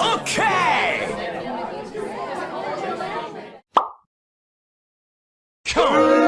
Okay! Come on!